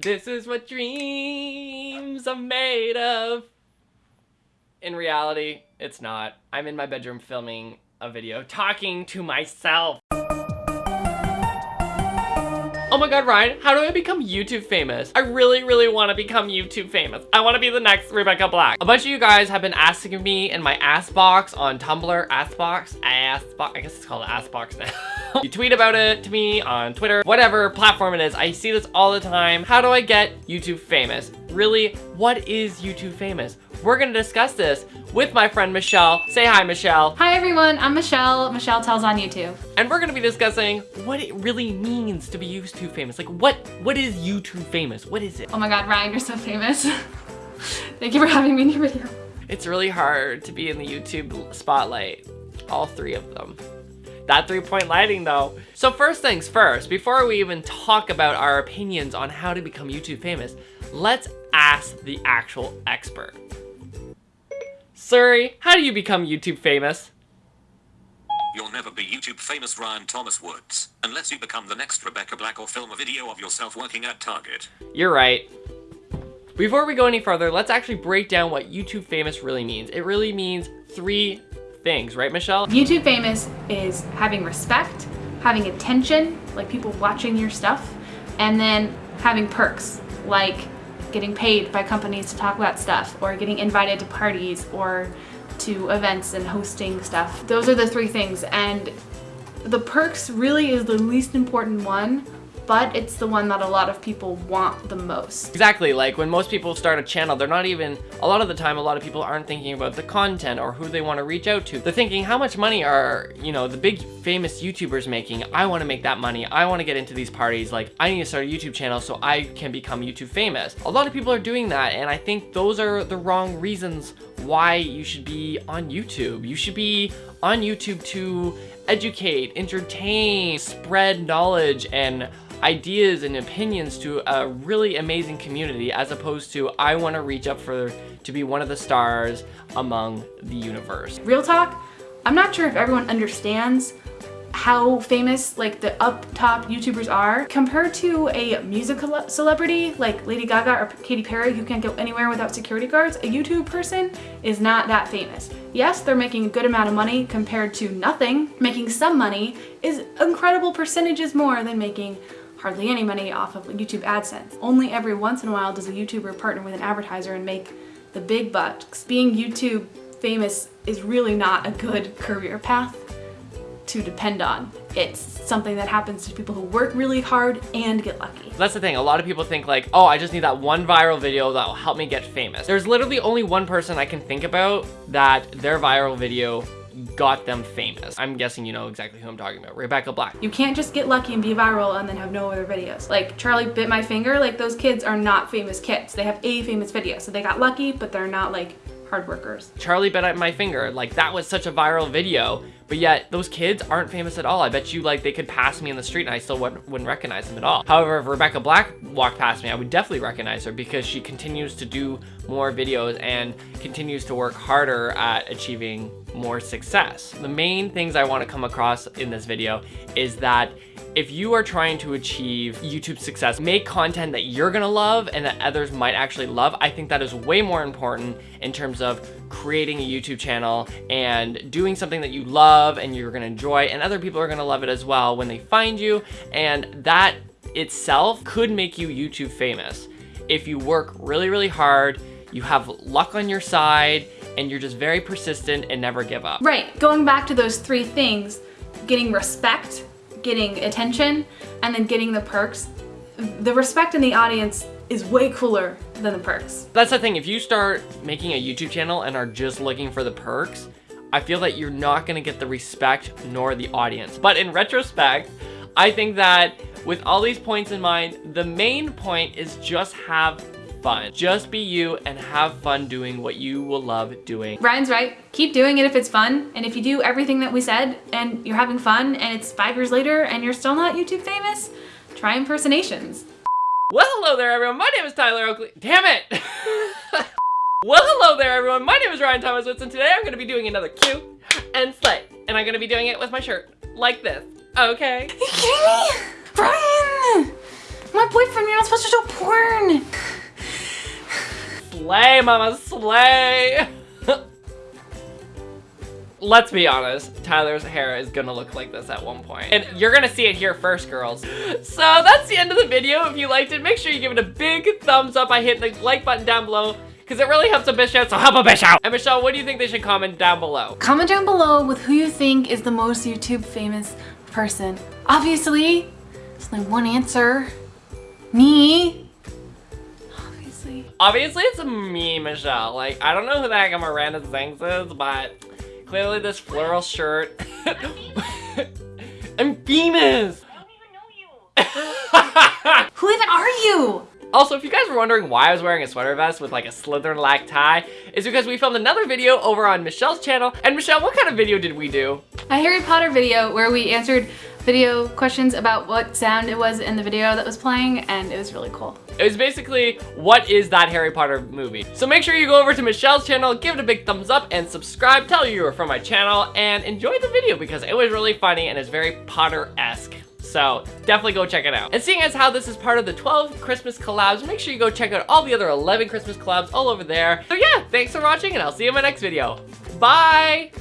This is what dreams are made of. In reality, it's not. I'm in my bedroom filming a video, talking to myself. Oh my god, Ryan, how do I become YouTube famous? I really, really want to become YouTube famous. I want to be the next Rebecca Black. A bunch of you guys have been asking me in my ass box on Tumblr, ass box, ass box, I guess it's called ass box now. you tweet about it to me on Twitter, whatever platform it is. I see this all the time. How do I get YouTube famous? Really, what is YouTube famous? We're gonna discuss this with my friend Michelle. Say hi, Michelle. Hi everyone, I'm Michelle, Michelle Tells on YouTube. And we're gonna be discussing what it really means to be YouTube famous. Like what, what is YouTube famous? What is it? Oh my god, Ryan, you're so famous. Thank you for having me in your video. It's really hard to be in the YouTube spotlight. All three of them. That three-point lighting though. So first things first, before we even talk about our opinions on how to become YouTube famous, let's ask the actual expert. Siri, how do you become YouTube famous? You'll never be YouTube famous Ryan Thomas Woods, unless you become the next Rebecca Black or film a video of yourself working at Target. You're right. Before we go any further, let's actually break down what YouTube famous really means. It really means three things, right Michelle? YouTube famous is having respect, having attention, like people watching your stuff, and then having perks, like getting paid by companies to talk about stuff or getting invited to parties or to events and hosting stuff. Those are the three things and the perks really is the least important one but it's the one that a lot of people want the most. Exactly, like when most people start a channel, they're not even, a lot of the time, a lot of people aren't thinking about the content or who they want to reach out to. They're thinking, how much money are, you know, the big famous YouTubers making? I want to make that money. I want to get into these parties. Like, I need to start a YouTube channel so I can become YouTube famous. A lot of people are doing that, and I think those are the wrong reasons why you should be on YouTube. You should be on YouTube to educate, entertain, spread knowledge, and ideas and opinions to a really amazing community as opposed to I want to reach up for to be one of the stars among the universe. Real talk, I'm not sure if everyone understands how famous like the up top YouTubers are compared to a music celebrity like Lady Gaga or Katy Perry who can't go anywhere without security guards, a YouTube person is not that famous. Yes, they're making a good amount of money compared to nothing. Making some money is incredible percentages more than making hardly any money off of YouTube AdSense. Only every once in a while does a YouTuber partner with an advertiser and make the big bucks. Being YouTube famous is really not a good career path to depend on. It's something that happens to people who work really hard and get lucky. That's the thing, a lot of people think like, oh, I just need that one viral video that will help me get famous. There's literally only one person I can think about that their viral video got them famous. I'm guessing you know exactly who I'm talking about, Rebecca Black. You can't just get lucky and be viral and then have no other videos. Like Charlie bit my finger, like those kids are not famous kids. They have a famous video. So they got lucky, but they're not like hard workers. Charlie bit my finger, like that was such a viral video, but yet those kids aren't famous at all. I bet you like they could pass me in the street and I still wouldn't, wouldn't recognize them at all. However, if Rebecca Black walked past me, I would definitely recognize her because she continues to do more videos and continues to work harder at achieving more success. The main things I want to come across in this video is that if you are trying to achieve YouTube success, make content that you're gonna love and that others might actually love. I think that is way more important in terms of creating a YouTube channel and doing something that you love and you're gonna enjoy and other people are gonna love it as well when they find you. And that itself could make you YouTube famous. If you work really, really hard, you have luck on your side, and you're just very persistent and never give up. Right, going back to those three things, getting respect, getting attention, and then getting the perks, the respect in the audience is way cooler than the perks. That's the thing, if you start making a YouTube channel and are just looking for the perks, I feel that you're not gonna get the respect nor the audience. But in retrospect, I think that with all these points in mind, the main point is just have fun. Just be you and have fun doing what you will love doing. Ryan's right. Keep doing it if it's fun. And if you do everything that we said and you're having fun and it's five years later and you're still not YouTube famous, try impersonations. Well, hello there everyone. My name is Tyler Oakley. Damn it! well, hello there everyone. My name is Ryan Thomas Woods and today I'm going to be doing another Q and Slay. And I'm going to be doing it with my shirt like this. Okay? Are you kidding me? Brian! My boyfriend, you're not supposed to show porn. Slay, mama, slay! Let's be honest, Tyler's hair is gonna look like this at one point. And you're gonna see it here first, girls. So that's the end of the video. If you liked it, make sure you give it a big thumbs up. I hit the like button down below because it really helps a bitch out, so help a bitch out. And Michelle, what do you think they should comment down below? Comment down below with who you think is the most YouTube famous person. Obviously, there's only one answer. Me. Obviously. Obviously, it's me, Michelle. Like, I don't know who the heck Miranda Sings is, but clearly this floral shirt. I'm famous! Who even are you? Also, if you guys were wondering why I was wearing a sweater vest with like a Slytherin-like tie, it's because we filmed another video over on Michelle's channel. And Michelle, what kind of video did we do? A Harry Potter video where we answered video questions about what sound it was in the video that was playing, and it was really cool. It was basically, what is that Harry Potter movie? So make sure you go over to Michelle's channel, give it a big thumbs up, and subscribe, tell her you were from my channel, and enjoy the video because it was really funny and it's very Potter-esque. So definitely go check it out. And seeing as how this is part of the 12 Christmas collabs, make sure you go check out all the other 11 Christmas collabs all over there. So yeah, thanks for watching and I'll see you in my next video. Bye!